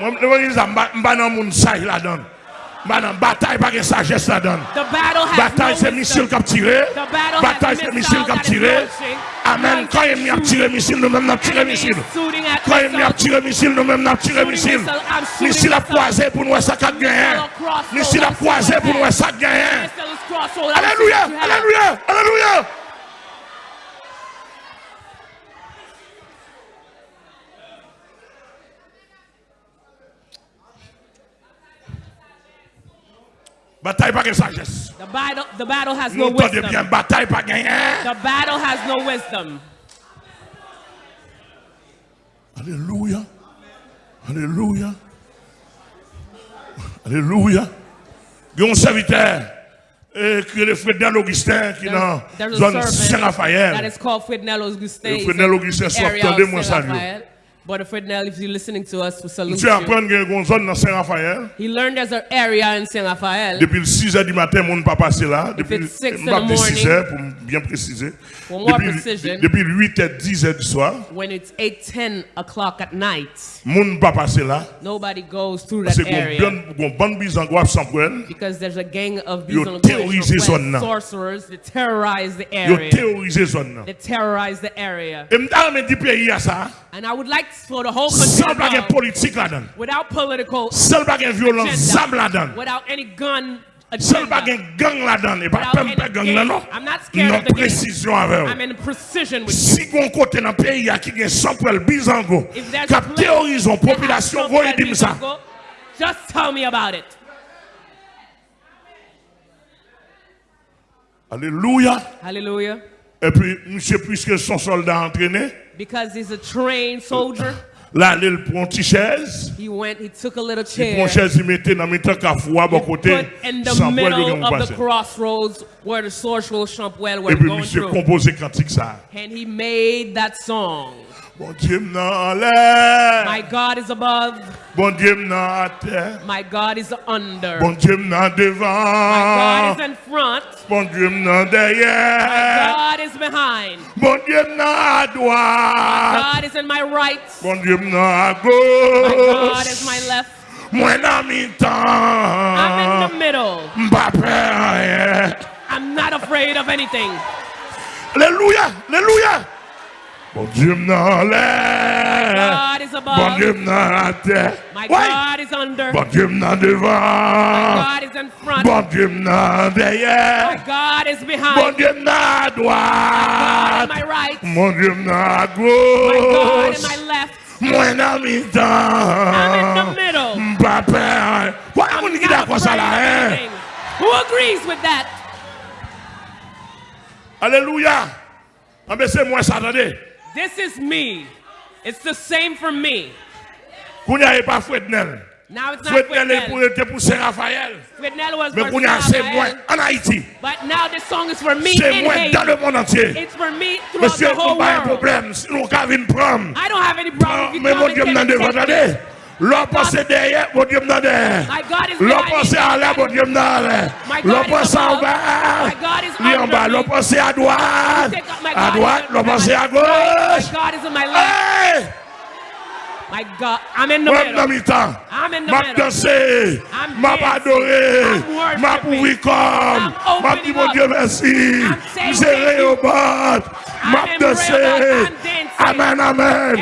Mba nan moun saj la don. Mba nan batay pa gen sajes la don. Batay se misil kap tire. Batay se misil kap tire. Amen. Kwa yon mi ap tire misil, nou men nap tire misil. Kwa yon mi ap tire misil, nou men nap tire misil. Misil ap kwaze pou nou e sakat genyen. Misil ap kwaze pou nou e sakat genyen. Aleluya! Aleluya! Aleluya! Bataille pas de sagesse. The battle, the battle has no wisdom. bien, bataille pas gagné. The battle has no wisdom. Alléluia. Alléluia. Alléluia. Il y a un serviteur eh, qui est Augustin qui est dans la zone Saint-Raphaël. Frednel Augustin. Soit attendez-moi. Brother if you're listening to us, we salute Monsieur apprend you. qu'il y a une zone dans Saint-Raphaël. He learned there's an area in Saint Raphael. Depuis le 6 h du matin, mon pas passé là. Depuis it's six in pas the de 6 morning, pour bien préciser. for more Depuis, precision. depuis 8 h 10 h du soir, When it's 8, 10 o'clock at night, mon pas passé là. nobody goes through that area. bon bonne bise en guap sans poêle. Because there's a gang of Yo terrorisé zone nan. sorcerers that terrorize the Yo area. terrorisé zone nan. They terrorize the area. Et m'ta me dit pays à ça. And I would like for the whole country. Sans politique là-dedans. Without political. Sans violence. Là-dedans. Without any gun Seul pas gang là-dedans, et pas peur gang là non. Non précision avec. Si côté dans pays a qui gagne pour le bizango, cap population voyez. Just tell me about it. Alléluia. Alléluia. Et puis monsieur puisque son soldat entraîné Because he's a trained soldier, là, il prend une petite chaise. he went, he took a little Il prend chair, chaise, il mettait dans le temps qu'à foi, bon côté, put in the sans poil de middle of the crossroads where the sorcerer Champwell Et were puis, going monsieur, through. composé cantique ça. And he made that song. Bon Dieu My God is above, bon Dieu my God is under. bon Dieu m'en My God is in front, bon Dieu m'en my God is behind. bon Dieu m'en God is in my right, bon Dieu my God is my left. Moi dans mi I'm in the middle. m'pas peur rien. I'm not afraid of anything. Alléluia, alléluia. Dieu m'en l'air, God is above, Dieu m'en à terre, my Ouais. God is under, bon Dieu m'en devant, God is in front, bon Dieu m'en my. God is behind, Dieu à God droite, in my right, mon Dieu à my God in my left. mi I'm in the middle. pas peur. Voilà I'm mon qui not d'accord ça afraid là, of hein? anything. Who agrees with that? Ah ben c'est moi ça, attendez. This is me. It's the same for me. Qu'on n'y a pas Frednel. Now it's not Frednel pour, Frednel. était pour Saint-Raphaël. Frednel was Mais for qu'on y a c'est moi en Haïti. but now this song is for me C'est in moi dans le Haiti. monde entier. It's for me throughout Monsieur, the whole on pas un world. problème. Sinon, on va prendre. I don't have any problem Mais mon Dieu m'en devant, attendez. L'on passe derrière, mon Dieu bon me donne. L'on passe à l'air, mon Dieu me donne. L'on passe en bas, lui en bas. L'on passe à droite, à droite, l'on passe à gauche. My God, I'm in the middle. I'm in the middle. Danser, I'm adorer, m'a pouvi comme, m'a dit mon Dieu merci, j'ai réobat, m'a dansé, amen, amen,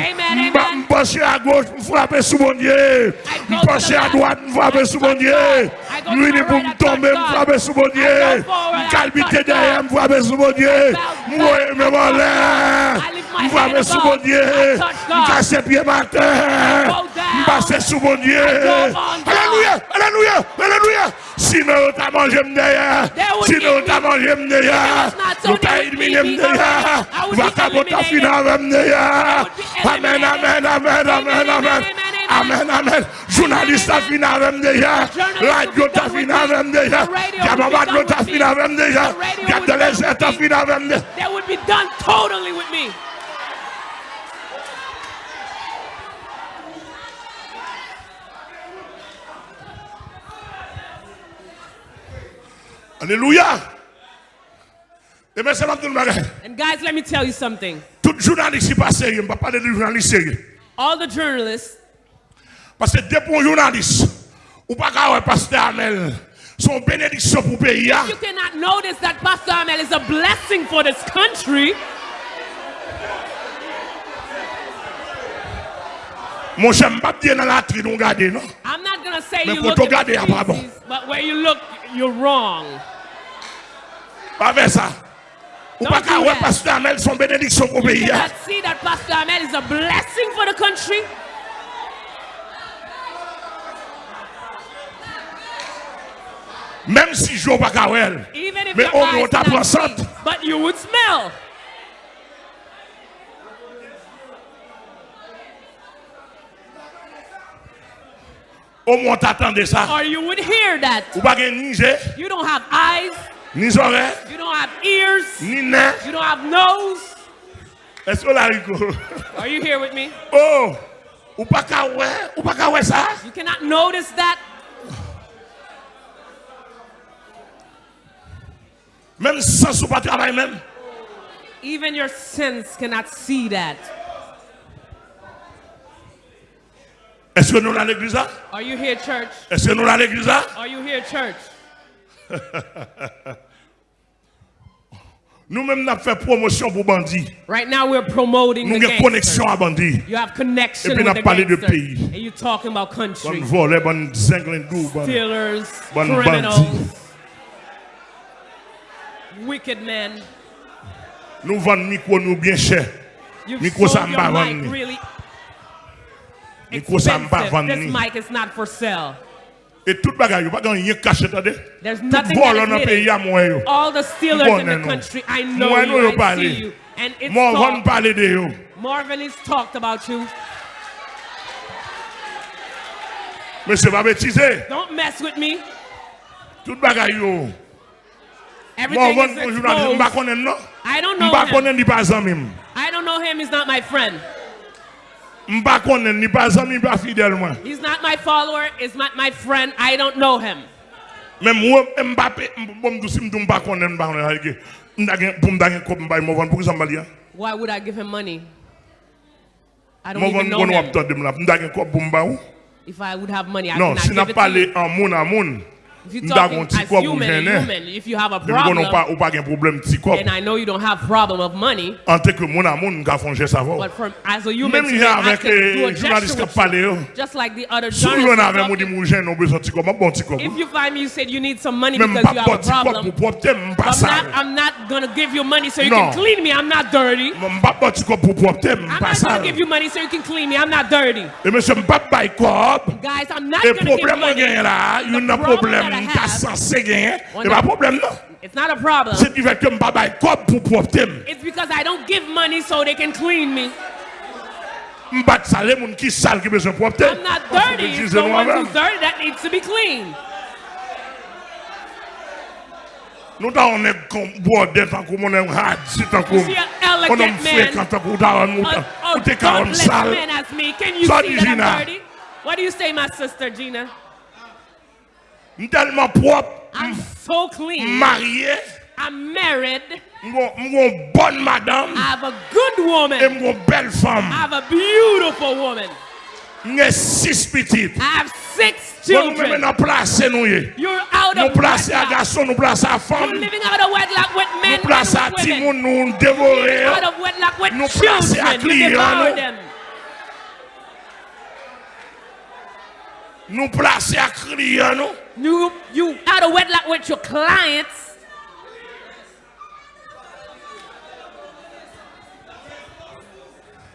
m'a penché à gauche, m'a frappé sous mon Dieu, m'a penché à droite, m'a frappé sous mon Dieu, lui ni pour me tomber, m'a frappé sous mon Dieu, m'a calmité derrière, m'a frappé sous mon Dieu, m'a aimé mon l'air, Mwen vame sou bon die, mwen kase pye bate, mwen base sou bon die. Aleluya, aleluya, aleluya. Sinon ou ta manje mdeya, sinon ou ta manje mdeya, ou ta idmine mdeya, waka bota finave mdeya. Amen, amen, amen, amen, amen. Amen, amen. Jounalist a finave mdeya, radyo ta finave mdeya, diamabadlo ta finave mdeya, diatelese ta finave mdeya. They would be done totally with me. Alléluia. Et bien, c'est pas tout le bagage. And guys, let me tell you something. Tout journaliste passe je ne parle de journaliste. All the journalists, Parce que depuis un journaliste, ou pas qu'à pasteur Amel, son bénédiction pour pays. You cannot notice that Pastor Amel is a blessing for this country. Mon cher, je ne pas dire dans la tri on regarde, non? I'm not gonna say Mais you look at the faces, bon. but where you look, you're wrong. Pas faire ça. Ou pas qu'à voir Pasteur Amel son bénédiction pour le pays. You cannot see that Pastor Amel is a blessing for the country. Même si je ne vois pas qu'à voir, mais on monte à 60. But you would smell. Moins, t'attendais ça. Or you would hear that. Ou pas You don't have eyes, ni oreilles, you don't have ears, ni nez. you don't have nose. Est-ce que là? Are you here with me? Oh! Ou pas ou pas ça. You cannot notice that. Même sans ou pas travail ah même. Even your sense cannot see that. Est-ce que nous dans l'église là? Are you here, church? Est-ce que nous dans l'église là? Are you here, church? Nous-mêmes, nous avons fait promotion pour bandits. Right now we're promoting Nous avons connexion à bandits. You have connection Et puis, with on the a parlé de pays. And you're talking about country. volée, bonne zinglindou, bonne. Stealers, Bonne criminals, wicked men. Nous vendons micro nous bien cher. You've Micro ça m'a vendu. Expensive. This mic is not for sale. Et tout bagage, vous pas rien caché, attendez. There's Tout nothing vol that dans pays à moi. yo. All the stealers Bon, in the country, I know Moi, you, yo I see you. And it's Moi, on va talk. parler de yo. Marvin has talked about you. Mais c'est bêtiser. Don't mess with me. Tout bagage yo. On Everything va is un journaliste, m'pa exposed. I don't know him. connaît ni pas ami. I don't know him. He's not my friend. Mba konnen, ni pa zami, pa fidel mwen. He's not my follower, he's not my friend, I don't know him. Men mwen mba pe, mbom dousi mdou mba konnen, mba konnen halge. Mda gen, pou mda gen kop mbay mwen, pou ki zambali ya? Why would I give him money? I don't even know him. Mda gen kop mbay ou? If I would have money, I no, would not give it to you. Non, si na pale an moun an moun. If you're talking as human, human, if you have a problem, pas, ou pas un problème petit and I know you don't have problem of money, En tant que moun à moun, m'ka font geste avant. but for, as a human, Même to il me, y a I can do a les gesture with you, just like the other journalists. avez are un talking. moun gêne, on besoin de petit corps, un bon petit corps. If you find me, you said you need some money because you have a problem, I'm not, I'm not gonna give you money so you can clean me. I'm not dirty. M'pas bon petit corps pour propter, I'm not gonna give you money so you can clean me. I'm not dirty. Et monsieur, m'pas bail corps. Guys, I'm not gonna give problème on money. gagne là, il y a un The problem problème that I qu'a have- censé gagner. On pas problème non. It's not a problem. C'est du fait que m'pas bail corps pour propter. It's because I don't give money so they can clean me. M'pas ça moun qui sale qui besoin de. I'm not dirty. It's Jésus the one nous-mêmes. who's dirty that needs to be clean. Nous t'en on est comme bordel tant qu'on on est hard, c'est tant qu'on You see an on elegant man, tant qu'on t'a on a, a ou t'es carrément godless sale. man as me. Can you Sorry, see that Gina. I'm dirty? What do you say, my sister Gina? suis tellement propre. I'm so clean. Marié. I'm married. I'm une bonne madame. I have a good woman. Et une belle femme. I have a beautiful woman. Nge six pitit Mwen mwen mwen nan plase nou ye Nou plase a gason, nou plase a fam Nou plase a timoun nou devore Nou plase a kliyan nou à children. You client, devour nous. placer à crier, nous. You you out of wedlock with your clients.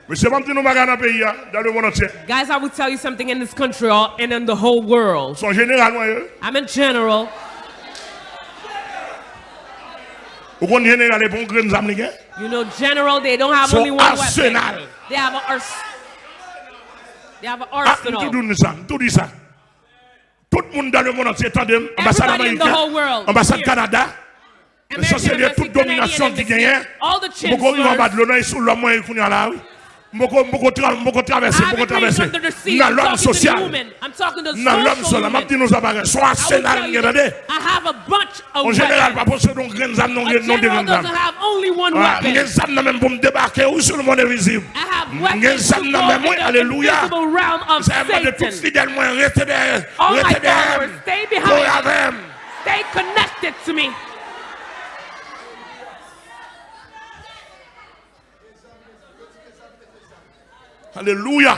Pas nous dans pays, dans le monde entier. Guys, I will tell you something in this country and in the whole world. Son général. I'm in general. Ou qu'on général est bon grain d'âme, les gars. You know, general, they don't have So only one arsenal. weapon. They have a ars- They have an Ah, arsenal. tout dit ça, tout dit ça. Tout le monde dans le monde entier, attendez, ambassade américaine, ambassade Canada, chancelier, toute domination qui gagne, beaucoup de sous il a là, oui. Beaucoup traverser, beaucoup traverser. Dans l'homme social, dans là, général. Only one Ah, weapon. Graines d'âme même pour me débarquer ou sur le monde invisible. I have weapons go nan même, oui, alléluia. invisible realm of Ça m'a Satan. moi, restez derrière. All my derrière. followers, stay behind. Stay connected to me. Alléluia.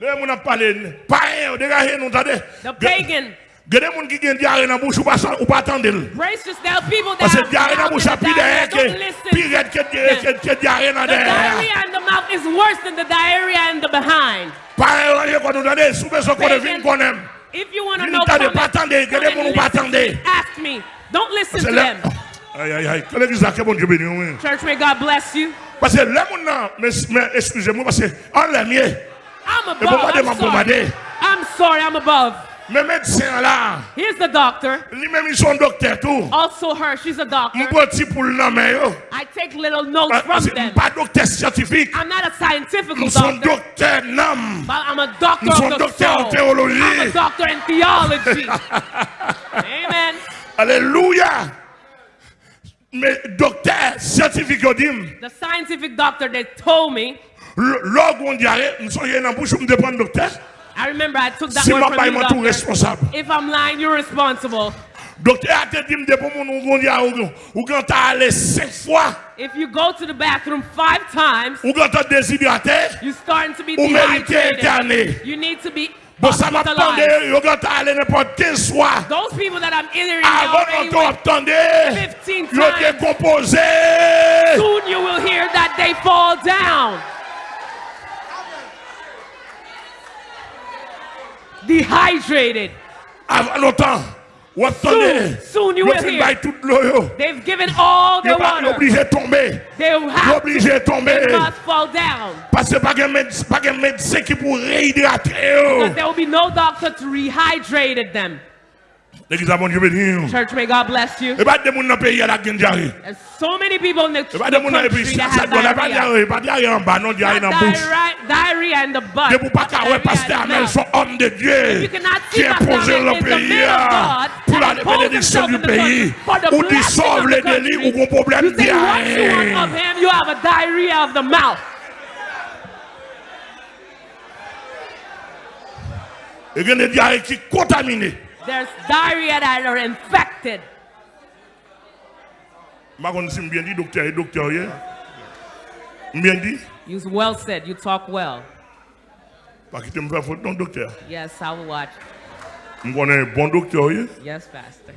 Les gens ont parlé, païen, dégagez nous, attendez. The pagan. Gade moun ki gen diarrhée dans bouche ou pas ou pas attendre. Brace yourself, people that Parce que have diarrhée dans mouth bouche in a the plus diarrhea, derrière don't que listen. plus raide que que que diarrhée dans The diarrhea in the mouth is worse than the diarrhea in the behind. Païen, rien qu'on nous donne, sous besoin qu'on devine qu'on aime. If you want to know, t'as des come pas attendre, come que moun ou pas listen attendre. Ask me. Don't listen to them. Oh, que bon Dieu béni. oui. Church, may God bless you. Parce que les moun nan, mais mais excusez-moi parce l'aime mieux. I'm above. I'm sorry. I'm sorry. I'm above. Mais médecin là, Here's the doctor. lui-même ils sont docteurs tout. Also her. She's a doctor. M'prend petit pour le nommer yo. Oh. I take little notes ah, from que them. pas docteur scientifique. I'm not a scientific doctor, docteurs nam. but I'm a doctor of the docteurs en théologie. I'm a doctor in theology. Amen. Alléluia. Mais docteur scientifique The scientific doctor they told me. l'orgue on diarrhée, nous sommes dans bouche on dépend docteur. I remember I took that Si word from you, moi doctor. responsable. If I'm lying, you're responsible. Docteur a te dit pour mon ou quand allé cinq fois, If you go to the bathroom five times, ou quand déshydraté, you're starting to be ou mérité éterné. dehydrated. You need to be Bon ça m'a attendé, hospitalized. ou quand t'as allé n'importe quel soir. Those people that I'm entering Avant qu'on 15 yo soon you will hear that they fall down. Dehydrated. Avant longtemps, ou attendez. Soon, soon you Yo will hear. bay toute l'eau yo. They've given all their water. obligé de tomber. They Yo have to, obligé tomber. they must fall down. Parce que pas de médecin, pas de médecin qui pour réhydrater. Because there will be no doctor to rehydrate them. L'église Dieu. Church, may God bless you. Et pas dans pays la So many people in the country. Et pas de monde dans pays. Ça la pas diarrhée, diarrhée en bas, non diarrhée the. Et pour pas pasteur Amel soit homme de Dieu qui est posé le pays pour la bénédiction du pays. Ou dissolve les délits. You have a diarrhea of the mouth. Et il y a des diarrhées qui. There's diarrhea that are infected. Je ne sais pas si je bien dit docteur et docteur. yeah. Bien dit. You well said. You talk well. Parce que tu me fais faute. Yes, I will watch. Je connais un bon yeah. Yes, Pastor.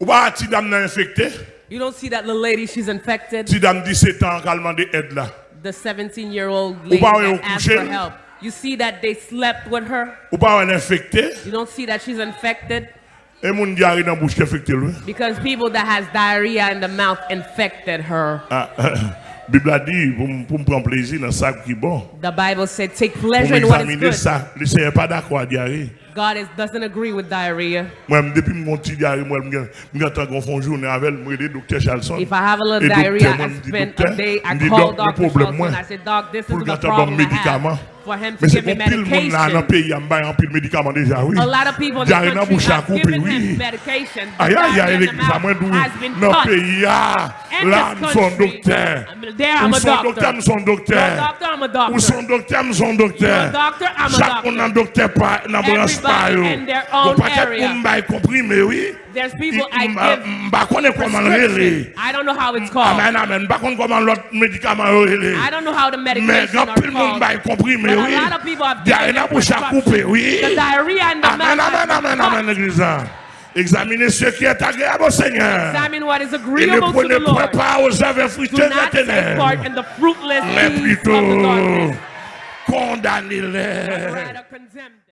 Ou pas si dame n'a infecté, You don't see that little lady, she's infected. si dame 17 ans qu'elle demande aide là. The 17 year old lady asked for help. You see that they slept with her. Ou pas elle infecté, You don't see that she's infected et diarrhée dans bouche qui infecté lui. because people that has diarrhea in the mouth infected her. Ah, Bible a dit pour me prendre plaisir dans ça qui bon. The Bible said, take pleasure in what is good. ça, le Seigneur pas d'accord diarrhée. God is, doesn't agree with diarrhea. Moi, depuis mon petit diarrhée, moi, je me suis en fond journée avec le le docteur Charlson. If I have a little diarrhea, I spend a day, I call doc, Dr. problème, and I said Doc, this is the problem I have. for him to give me medication. A lot of people in the country have given him medication. Aïe, aïe, aïe, has been cut. In this country, there I'm a doctor. You're a doctor, I'm a doctor. You're a doctor, I'm a doctor. Everybody in their own area. There's people I give prescription. I don't know how it's called. I don't know how the medication are called. oui. Diarrhée la bouche à couper, oui. Amen, amen, amen, amen, l'église. Examinez ce qui est agréable au Seigneur. Et ne prenez point part aux œuvres fruiteuses des ténèbres. Mais plutôt, condamnez-les.